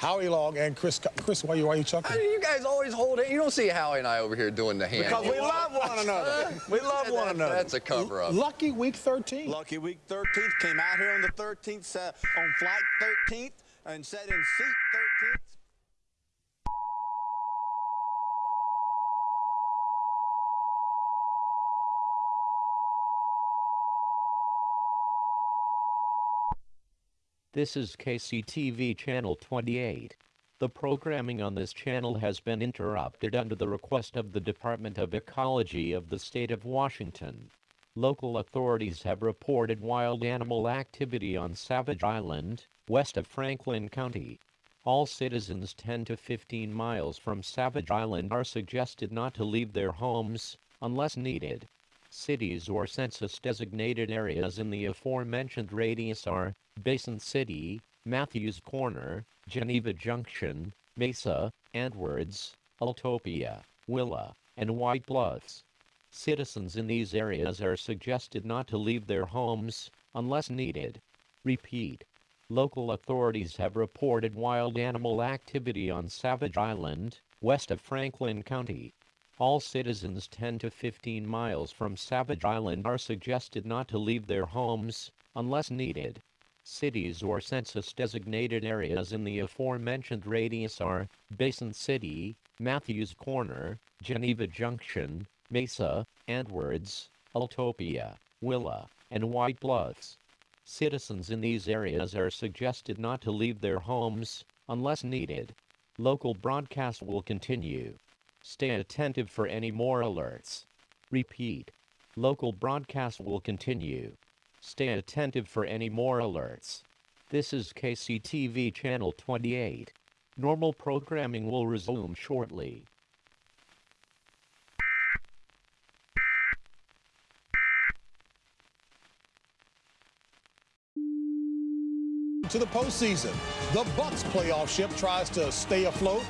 Howie Long and Chris. Chris, why you why you How chuckling? do you guys always hold it? You don't see Howie and I over here doing the hand. Because we love one another. We love one another. That's a cover up. Lucky week 13. Lucky week 13th came out here on the 13th, uh, on flight 13th, and sat in seat 13th. This is KCTV Channel 28. The programming on this channel has been interrupted under the request of the Department of Ecology of the State of Washington. Local authorities have reported wild animal activity on Savage Island, west of Franklin County. All citizens 10 to 15 miles from Savage Island are suggested not to leave their homes unless needed. Cities or census designated areas in the aforementioned radius are Basin City, Matthews Corner, Geneva Junction, Mesa, Edwards, Eltopia, Willa, and White Bluffs. Citizens in these areas are suggested not to leave their homes unless needed. Repeat. Local authorities have reported wild animal activity on Savage Island, west of Franklin County. All citizens 10 to 15 miles from Savage Island are suggested not to leave their homes unless needed. Cities or census designated areas in the aforementioned radius are Basin City, Matthews Corner, Geneva Junction, Mesa, Edwards, Eltopia, Willa, and White Bluffs. Citizens in these areas are suggested not to leave their homes unless needed. Local broadcast will continue. Stay attentive for any more alerts. Repeat. Local broadcast will continue. Stay attentive for any more alerts. This is KCTV Channel 28. Normal programming will resume shortly. To the postseason, the Bucks playoff ship tries to stay afloat